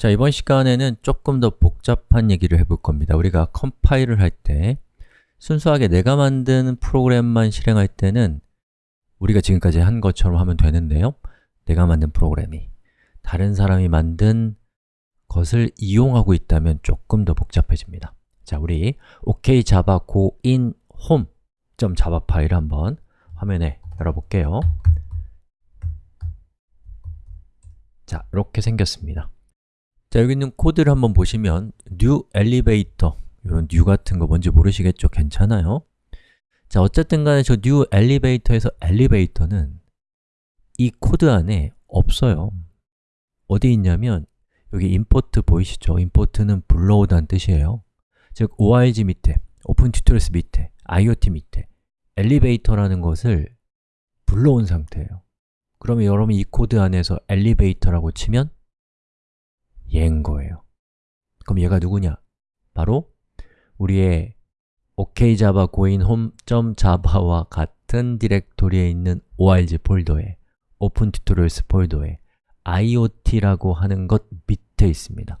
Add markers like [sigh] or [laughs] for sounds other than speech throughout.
자, 이번 시간에는 조금 더 복잡한 얘기를 해볼 겁니다. 우리가 컴파일을 할 때 순수하게 내가 만든 프로그램만 실행할 때는 우리가 지금까지 한 것처럼 하면 되는데요. 내가 만든 프로그램이 다른 사람이 만든 것을 이용하고 있다면 조금 더 복잡해집니다. 자, 우리 OK Java go in home.java 파일을 한번 화면에 열어볼게요. 자, 이렇게 생겼습니다 자, 여기 있는 코드를 한번 보시면 new elevator 이런 new 같은 거 뭔지 모르시겠죠? 괜찮아요? 자, 어쨌든 간에 저 new elevator에서 elevator는 이 코드 안에 없어요 어디 있냐면 여기 import 보이시죠? import는 불러오다는 뜻이에요 즉, org 밑에, open tutorials 밑에, iot 밑에 elevator라는 것을 불러온 상태예요 그러면 여러분이 이 코드 안에서 elevator라고 치면 얘인 거예요. 그럼 얘가 누구냐? 바로 우리의 okjava goin home.java와 같은 디렉토리에 있는 org 폴더에 open tutorials 폴더에 iot라고 하는 것 밑에 있습니다.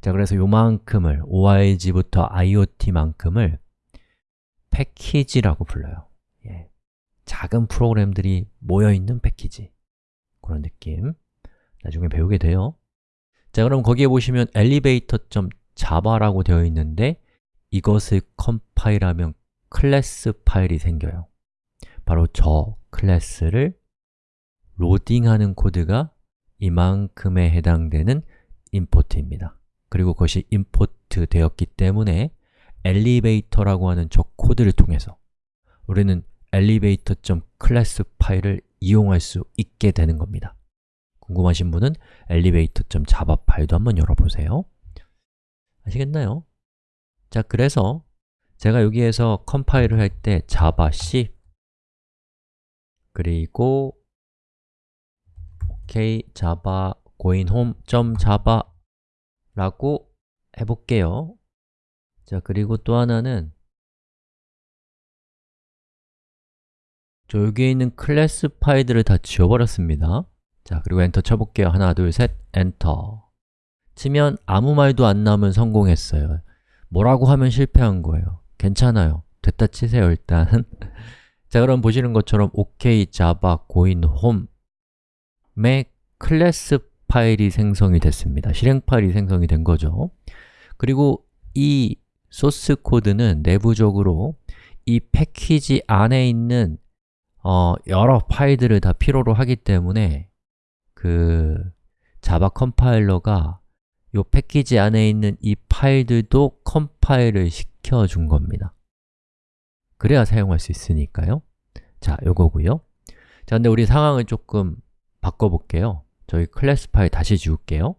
자, 그래서 요만큼을 org부터 iot만큼을 패키지라고 불러요. 예. 작은 프로그램들이 모여있는 패키지. 그런 느낌. 나중에 배우게 돼요 자, 그럼 거기에 보시면 elevator.java라고 되어 있는데 이것을 컴파일하면 클래스 파일이 생겨요. 바로 저 클래스를 로딩하는 코드가 이만큼에 해당되는 import입니다. 그리고 그것이 임포트 되었기 때문에 elevator라고 하는 저 코드를 통해서 우리는 elevator.class 파일을 이용할 수 있게 되는 겁니다 궁금하신 분은 elevator.java 파일도 한번 열어보세요. 아시겠나요? 자, 그래서 제가 여기에서 컴파일을 할 때 java c 그리고 ok java goin home.java 라고 해볼게요. 자, 그리고 또 하나는 저 여기에 있는 클래스 파일들을 다 지워버렸습니다 자, 그리고 엔터 쳐볼게요. 하나, 둘, 셋, 엔터 치면 아무 말도 안 나오면 성공했어요 뭐라고 하면 실패한 거예요 괜찮아요. 됐다 치세요, 일단 [laughs] 자, 그럼 보시는 것처럼 OK Java Goin Home의 클래스 파일이 생성이 됐습니다. 실행 파일이 생성이 된 거죠. 그리고 이 소스 코드는 내부적으로 이 패키지 안에 있는 어, 여러 파일들을 다 필요로 하기 때문에 그 자바 컴파일러가 이 패키지 안에 있는 이 파일들도 컴파일을 시켜준 겁니다. 그래야 사용할 수 있으니까요. 자, 요거고요. 자, 근데 우리 상황을 조금 바꿔볼게요. 저희 클래스 파일 다시 지울게요.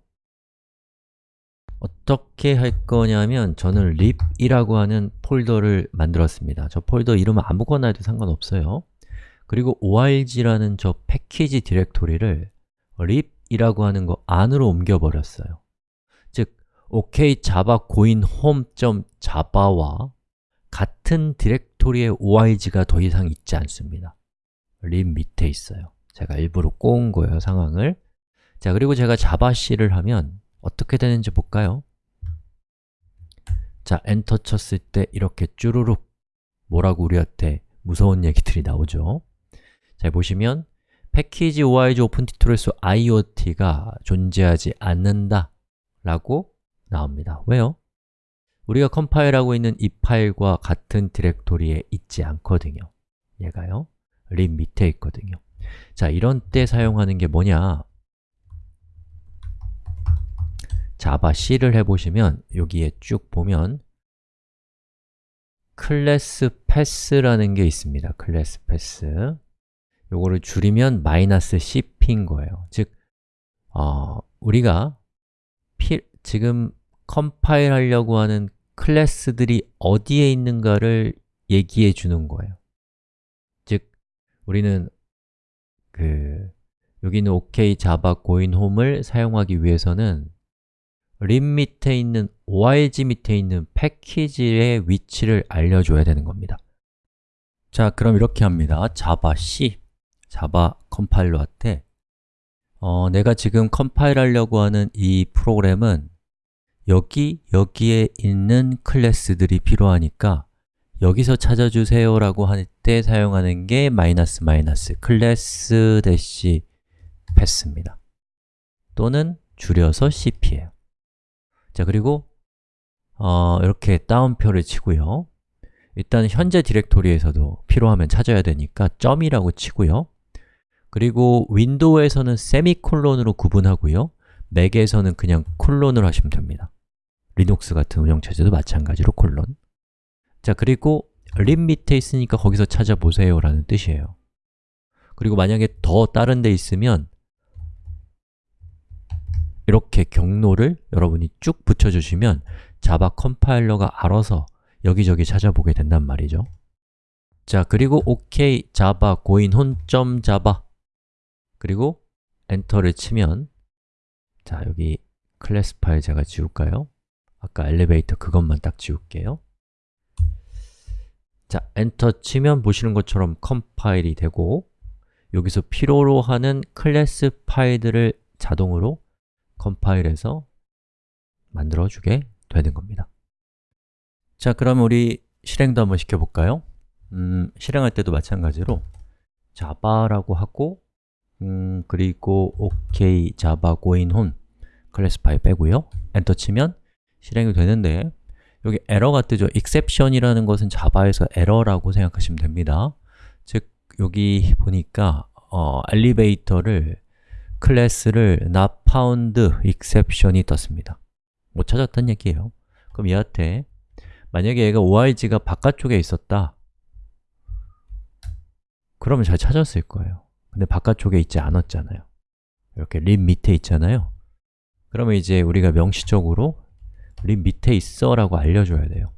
어떻게 할 거냐면 저는 lib이라고 하는 폴더를 만들었습니다. 저 폴더 이름은 아무거나 해도 상관없어요. 그리고 org라는 저 패키지 디렉토리를 lib이라고 하는 거 안으로 옮겨버렸어요. 즉, OK java goin home.java와 같은 디렉토리의 org가 더 이상 있지 않습니다. lib 밑에 있어요. 제가 일부러 꼬은 거예요, 상황을. 자, 그리고 제가 javac를 하면 어떻게 되는지 볼까요? 자, 엔터 쳤을 때 이렇게 쭈루룩 뭐라고 우리한테 무서운 얘기들이 나오죠. 자, 보시면 패키지 org open tutorials iot가 존재하지 않는다 라고 나옵니다. 왜요? 우리가 컴파일하고 있는 이 파일과 같은 디렉토리에 있지 않거든요. 얘가요? lib 밑에 있거든요. 자, 이런 때 사용하는 게 뭐냐? javac를 해보시면 여기에 쭉 보면 class path라는 게 있습니다. class path 요거를 줄이면 마이너스 CP인 거예요. 즉, 어, 우리가 피, 지금 컴파일 하려고 하는 클래스들이 어디에 있는가를 얘기해 주는 거예요. 즉, 우리는 그 여기 있는 OK Java Go In Home을 사용하기 위해서는 lib 밑에 있는 org 밑에 있는 패키지의 위치를 알려줘야 되는 겁니다. 자, 그럼 이렇게 합니다. java c, java 컴파일러한테 어, 내가 지금 컴파일 하려고 하는 이 프로그램은 여기, 여기에 있는 클래스들이 필요하니까 여기서 찾아주세요 라고 할 때 사용하는 게 마이너스 마이너스 클래스 대시 path입니다. 또는 줄여서 cp예요. 자, 그리고 어, 이렇게 따옴표를 치고요. 일단 현재 디렉토리에서도 필요하면 찾아야 되니까 점이라고 치고요 그리고 윈도우에서는 세미콜론으로 구분하고요. 맥에서는 그냥 콜론을 하시면 됩니다. 리눅스 같은 운영체제도 마찬가지로 콜론. 자, 그리고 lib 밑에 있으니까 거기서 찾아보세요 라는 뜻이에요. 그리고 만약에 더 다른 데 있으면 이렇게 경로를 여러분이 쭉 붙여주시면 자바 컴파일러가 알아서 여기저기 찾아보게 된단 말이죠. 자, 그리고 OK, Java, Go In, Home, java 그리고 엔터를 치면 자, 여기 클래스 파일 제가 지울까요? 아까 엘리베이터 그것만 딱 지울게요 자, 엔터 치면 보시는 것처럼 컴파일이 되고 여기서 필요로 하는 클래스 파일들을 자동으로 컴파일해서 만들어주게 되는 겁니다 자, 그럼 우리 실행도 한번 시켜볼까요? 음, 실행할 때도 마찬가지로 자바라고 하고 음, 그리고 OK, Java, Go In, Home 클래스 파일 빼고요 엔터 치면 실행이 되는데 여기 에러가 뜨죠. exception이라는 것은 자바에서 에러라고 생각하시면 됩니다. 즉, 여기 보니까 어, 엘리베이터를 클래스를 not found exception이 떴습니다. 못 찾았단 얘기예요. 그럼 얘한테 만약에 얘가 org가 바깥쪽에 있었다 그러면 잘 찾았을 거예요. 근데 바깥쪽에 있지 않았잖아요. 이렇게 lib 밑에 있잖아요. 그러면 이제 우리가 명시적으로 lib 밑에 있어 라고 알려줘야 돼요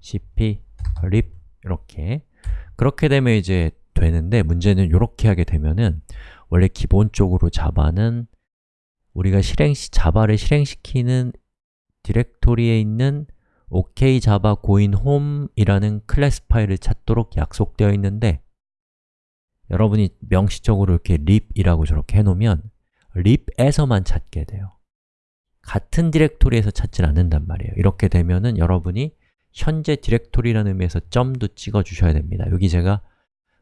cp lib 이렇게 그렇게 되면 이제 되는데 문제는 이렇게 하게 되면은 원래 기본적으로 자바는 우리가 실행 시 자바를 실행시키는 디렉토리에 있는 OK 자바 고인 홈이라는 클래스 파일을 찾도록 약속되어 있는데 여러분이 명시적으로 이렇게 lib이라고 저렇게 해놓으면 lib에서만 찾게 돼요. 같은 디렉토리에서 찾질 않는단 말이에요. 이렇게 되면은 여러분이 현재 디렉토리라는 의미에서 점도 찍어 주셔야 됩니다. 여기 제가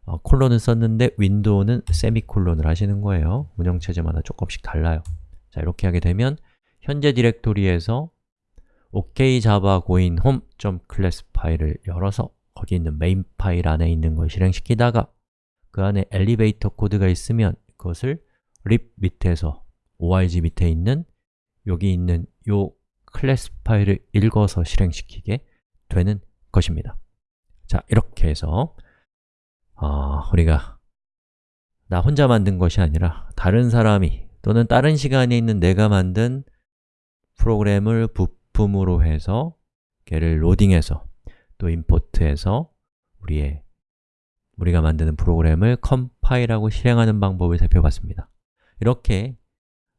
어, 콜론을 썼는데 윈도우는 세미콜론을 하시는 거예요. 운영체제마다 조금씩 달라요. 자, 이렇게 하게 되면 현재 디렉토리에서 OK java Go In home.class 파일을 열어서 거기 있는 메인 파일 안에 있는 걸 실행시키다가 그 안에 엘리베이터 코드가 있으면 그것을 립 밑에서 org 밑에 있는 여기 있는 요 클래스 파일을 읽어서 실행시키게 되는 것입니다. 자, 이렇게 해서 어, 우리가 나 혼자 만든 것이 아니라 다른 사람이 또는 다른 시간에 있는 내가 만든 프로그램을 부품으로 해서 걔를 로딩해서 또 임포트해서 우리의 우리가 만드는 프로그램을 컴파일하고 실행하는 방법을 살펴봤습니다. 이렇게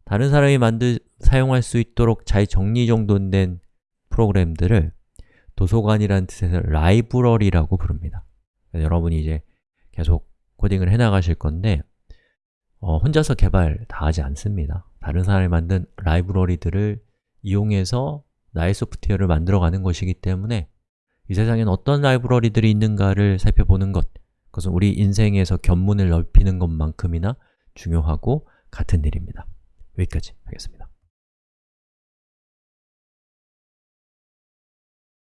다른 사람이 만들, 사용할 수 있도록 잘 정리정돈된 프로그램들을 도서관이라는 뜻에서 라이브러리라고 부릅니다. 여러분이 이제 계속 코딩을 해나가실 건데 어, 혼자서 개발 다 하지 않습니다. 다른 사람이 만든 라이브러리들을 이용해서 나의 소프트웨어를 만들어가는 것이기 때문에 이 세상엔 어떤 라이브러리들이 있는가를 살펴보는 것 그것은 우리 인생에서 견문을 넓히는 것만큼이나 중요하고 같은 일입니다 여기까지 하겠습니다.